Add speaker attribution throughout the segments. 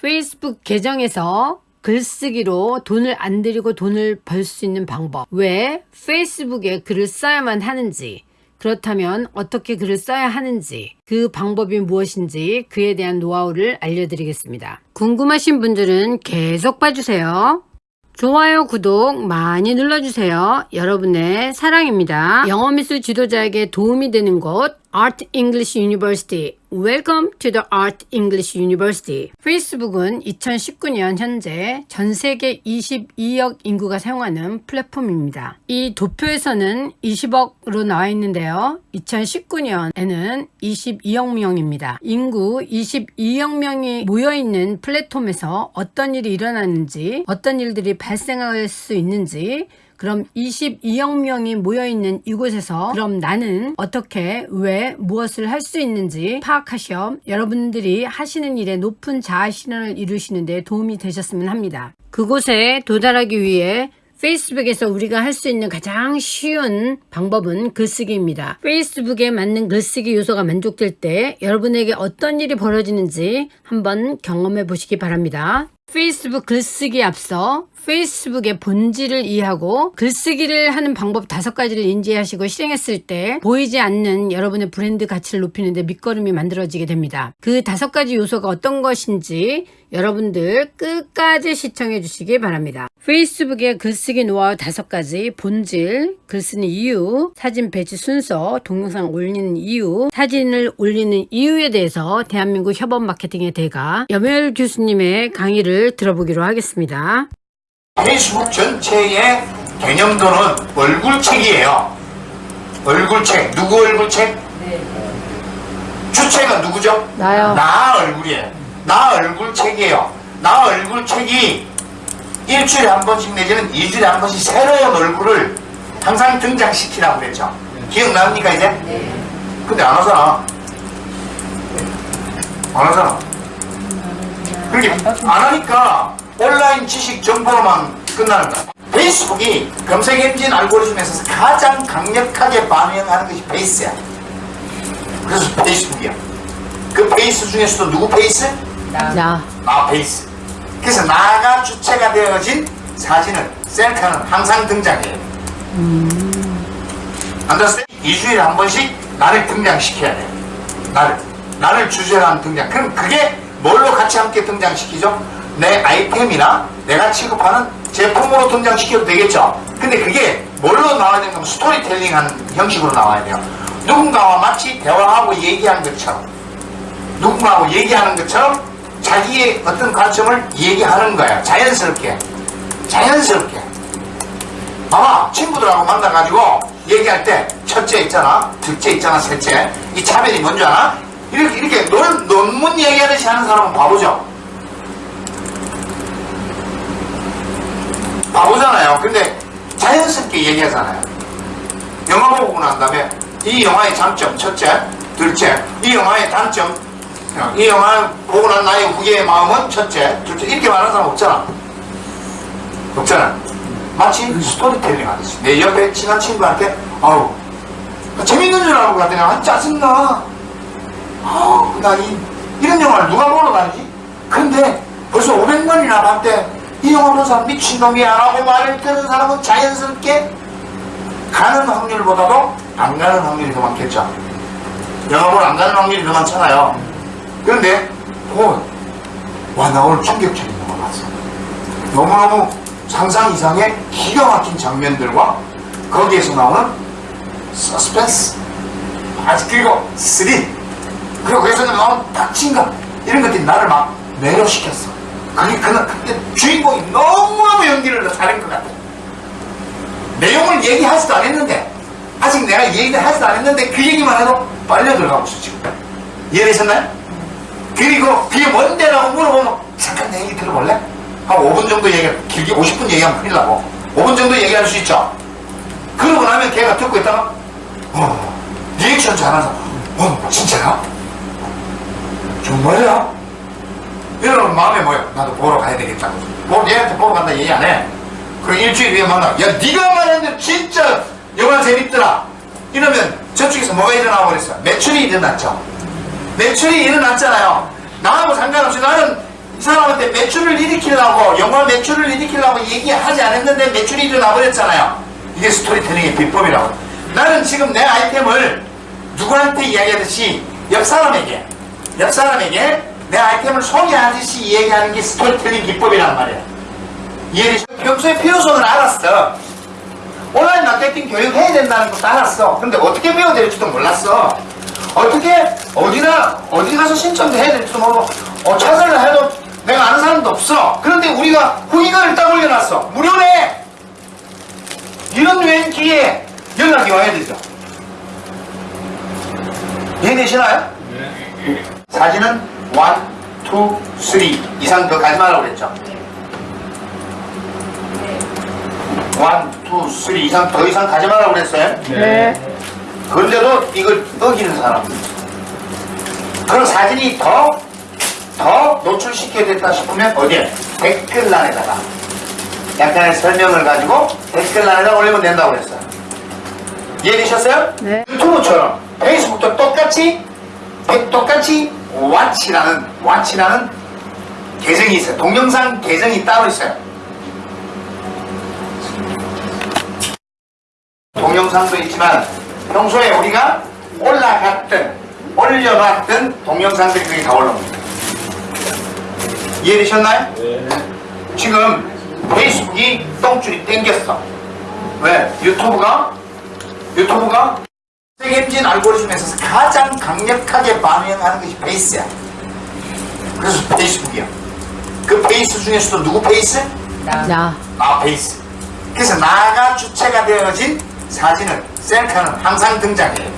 Speaker 1: 페이스북 계정에서 글쓰기로 돈을 안 들이고 돈을 벌 수 있는 방법. 왜 페이스북에 글을 써야만 하는지, 그렇다면 어떻게 글을 써야 하는지, 그 방법이 무엇인지 그에 대한 노하우를 알려드리겠습니다. 궁금하신 분들은 계속 봐주세요. 좋아요, 구독 많이 눌러주세요. 여러분의 사랑입니다. 영어 미술 지도자에게 도움이 되는 곳 Art English University. Welcome to the Art English University. 페이스북은 2019년 현재 전 세계 22억 인구가 사용하는 플랫폼입니다. 이 도표에서는 20억으로 나와 있는데요. 2019년에는 22억 명입니다. 인구 22억 명이 모여있는 플랫폼에서 어떤 일이 일어나는지, 어떤 일들이 발생할 수 있는지, 그럼 22억 명이 모여있는 이곳에서 그럼 나는 어떻게 왜 무엇을 할 수 있는지 파악하시어 여러분들이 하시는 일에 높은 자아실현을 이루시는 데 도움이 되셨으면 합니다. 그곳에 도달하기 위해 페이스북에서 우리가 할 수 있는 가장 쉬운 방법은 글쓰기입니다. 페이스북에 맞는 글쓰기 요소가 만족될 때 여러분에게 어떤 일이 벌어지는지 한번 경험해 보시기 바랍니다. 페이스북 글쓰기에 앞서 페이스북의 본질을 이해하고 글쓰기를 하는 방법 다섯 가지를 인지하시고 실행했을 때 보이지 않는 여러분의 브랜드 가치를 높이는데 밑거름이 만들어지게 됩니다. 그 다섯 가지 요소가 어떤 것인지 여러분들 끝까지 시청해 주시기 바랍니다. 페이스북의 글쓰기 노하우 다섯 가지 본질, 글쓰는 이유, 사진 배치 순서, 동영상 올리는 이유, 사진을 올리는 이유에 대해서 대한민국 협업 마케팅의 대가 염열 교수님의 강의를 들어보기로 하겠습니다.
Speaker 2: 페이스북 전체의 개념도는 얼굴책이에요. 얼굴책. 누구 얼굴책? 주체가 누구죠?
Speaker 1: 나요.
Speaker 2: 나 얼굴이에요. 나 얼굴책이에요. 나 얼굴책이 일주일에 한 번씩 내지는 이주일에 한 번씩 새로운 얼굴을 항상 등장시키라고 그랬죠. 기억납니까 이제? 근데 안 하잖아. 안 하잖아. 그렇게 안 하니까 온라인 지식 정보로만 끝나는 거야. 페이스북이 검색 엔진 알고리즘에서 가장 강력하게 반영하는 것이 face야. 그래서 페이스북이야. 그 face 중에서도 누구 face?
Speaker 1: 나.
Speaker 2: 나 face. 그래서 나가 주체가 되어진 사진을 셀카는 항상 등장해요. Understand? 2주일에 한 번씩 나를 등장시켜야 돼. 나를. 나를 주제로 한 등장. 그럼 그게 뭘로 같이 함께 등장시키죠? 내 아이템이나 내가 취급하는 제품으로 등장시켜도 되겠죠? 근데 그게 뭘로 나와야 되냐면 스토리텔링 하는 형식으로 나와야 돼요. 누군가와 마치 대화하고 얘기하는 것처럼 누군가하고 얘기하는 것처럼 자기의 어떤 관점을 얘기하는 거야. 자연스럽게. 자연스럽게. 봐봐. 친구들하고 만나가지고 얘기할 때 첫째 있잖아. 둘째 있잖아. 셋째. 이 차별이 뭔지 알아? 이렇게, 이렇게 논, 논문 얘기하듯이 하는 사람은 바보죠. 바보잖아요. 근데 자연스럽게 얘기하잖아요. 영화 보고 난 다음에 이 영화의 장점 첫째, 둘째, 이 영화의 단점, 이 영화 보고 난 나의 후계의 마음은 첫째, 둘째 이렇게 말하는 사람 없잖아. 없잖아. 마치 스토리텔링 하듯이 내 옆에 친한 친구한테 아우 재밌는 줄 알고 갔더니 아 짜증나. 아우 나 이, 이런 영화를 누가 보러 가지? 근데 벌써 500만이나 봤대. 이 영화 보는 사람 미친놈이야 라고 말을 듣는 사람은 자연스럽게 가는 확률보다도 안 가는 확률이 더 많겠죠. 보러 안 가는 확률이 더 많잖아요. 그런데 오, 와, 나 오늘 충격적인 영화 봤어. 너무너무 상상 이상의 기가 막힌 장면들과 거기에서 나오는 서스펜스, 아직 그리고 스릴, 그리고 거기서 나오는 박진감, 이런 것들이 나를 막 매료시켰어. 그게 그날 그때 주인공이 너무너무 연기를 잘한 것 같아. 내용을 얘기하지도 않았는데, 아직 내가 얘기를 하지도 않았는데 그 얘기만 해도 빨려 들어가고 있어, 지금. 이해되셨나요? 그리고 그게 뭔데라고 물어보면 잠깐 내 얘기 들어볼래? 한 5분 정도 얘기, 길게 50분 얘기하면 큰일 나고 5분 정도 얘기할 수 있죠? 그러고 나면 걔가 듣고 있다가 어, 리액션 사람 어, 진짜야? 정말이야? 이러면 마음에 뭐야? 나도 보러 가야 되겠다고 뭐 얘한테 보러 간다 얘기 안 해. 그리고 일주일 뒤에 만나 야 네가 말했는데 진짜 영화 재밌더라 이러면 저쪽에서 뭐가 일어나고 그랬어? 매출이 일어났죠 매출이 일어났잖아요. 나하고 상관없이 나는 이 사람한테 매출을 일으키려고 영화 매출을 일으키려고 얘기하지 않았는데 매출이 일어나 버렸잖아요. 이게 스토리텔링의 비법이라고. 나는 지금 내 아이템을 누구한테 이야기하듯이 옆 사람에게 옆 사람에게 내 아이템을 소개하듯이 얘기하는 게 스토리텔링 기법이란 말이야. 이해되시? 평소에 필요성을 알았어. 온라인 마케팅 교육 해야 된다는 것도 알았어. 근데 어떻게 배워야 될지도 몰랐어. 어떻게 어디나 어디 가서 신청도 해야 될지도 모르고 어, 찾으려 해도 내가 아는 사람도 없어. 그런데 우리가 후기글을 딱 올려놨어. 무료네. 이런 유행 기회에 연락이 와야 되죠. 이해되시나요? 사진은 1, 2, 3 이상 더 가지 말라고 그랬죠. 1, 2, 3 이상 더 이상 가지 말라고 그랬어요.
Speaker 1: 네.
Speaker 2: 그런데도 이걸 어기는 사람. 그런 사진이 더, 더 노출시켜야 됐다 싶으면 어디에? 댓글란에다가 약간의 설명을 가지고 댓글란에다 올리면 된다고 그랬어요. 이해되셨어요?
Speaker 1: 네.
Speaker 2: 유튜브처럼 페이스북도 똑같이 똑같이 왓치라는 왓치라는 계정이 있어요. 동영상 계정이 따로 있어요. 동영상도 있지만 평소에 우리가 올라갔던 올려봤던 동영상들이 거기 다 올라옵니다. 이해되셨나요? 지금 페이스북이 똥줄이 땡겼어. 왜? 유튜브가 유튜브가 세계임진 알고리즘에서 가장 강력하게 반영하는 것이 face야. 그래서 페이스북이야. 그 face 중에서도 누구 face?
Speaker 1: 나.
Speaker 2: 나 face. 그래서 나가 주체가 되어진 사진은 셀카는 항상 등장해요.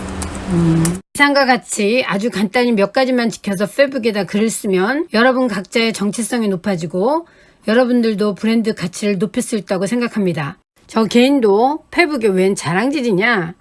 Speaker 1: 이상과 같이 아주 간단히 몇 가지만 지켜서 페북에다 글을 쓰면 여러분 각자의 정체성이 높아지고 여러분들도 브랜드 가치를 높일 수 있다고 생각합니다. 저 개인도 페북에 웬 자랑질이냐?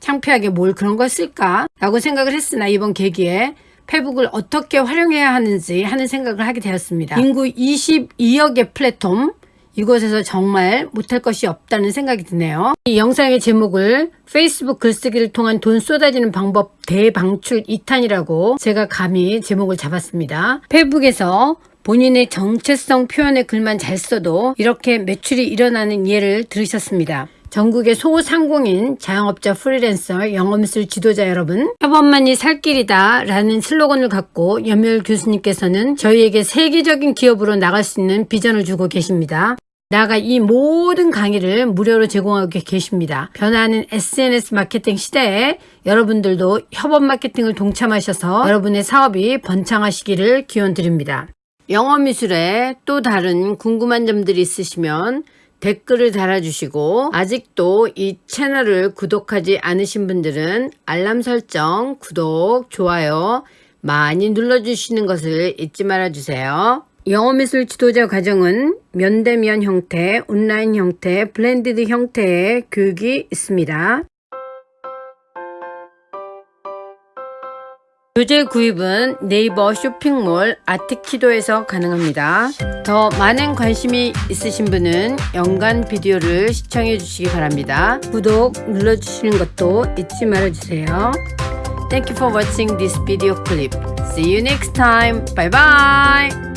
Speaker 1: 창피하게 뭘 그런 걸 쓸까? 라고 생각을 했으나 이번 계기에 페북을 어떻게 활용해야 하는지 하는 생각을 하게 되었습니다. 인구 22억의 플랫폼, 이곳에서 정말 못할 것이 없다는 생각이 드네요. 이 영상의 제목을 페이스북 글쓰기를 통한 돈 쏟아지는 방법 대방출 2탄이라고 제가 감히 제목을 잡았습니다. 페이북에서 본인의 정체성 표현의 글만 잘 써도 이렇게 매출이 일어나는 예를 들으셨습니다. 전국의 소상공인, 자영업자, 프리랜서, 영업미술 지도자 여러분, 협업만이 살 길이다 라는 슬로건을 갖고 염열 교수님께서는 저희에게 세계적인 기업으로 나갈 수 있는 비전을 주고 계십니다. 나아가 이 모든 강의를 무료로 제공하고 계십니다. 변화하는 SNS 마케팅 시대에 여러분들도 협업 마케팅을 동참하셔서 여러분의 사업이 번창하시기를 기원드립니다. 영어미술에 또 다른 궁금한 점들이 있으시면 댓글을 달아주시고 아직도 이 채널을 구독하지 않으신 분들은 알람 설정, 구독, 좋아요 많이 눌러주시는 것을 잊지 말아주세요. 영어미술 지도자 과정은 면대면 형태, 온라인 형태, blended 형태의 교육이 있습니다. 교재 구입은 네이버 쇼핑몰 아트키도에서 가능합니다. 더 많은 관심이 있으신 분은 연간 비디오를 시청해 주시기 바랍니다. 구독 눌러주시는 것도 잊지 말아주세요. Thank you for watching this video clip. See you next time. Bye bye.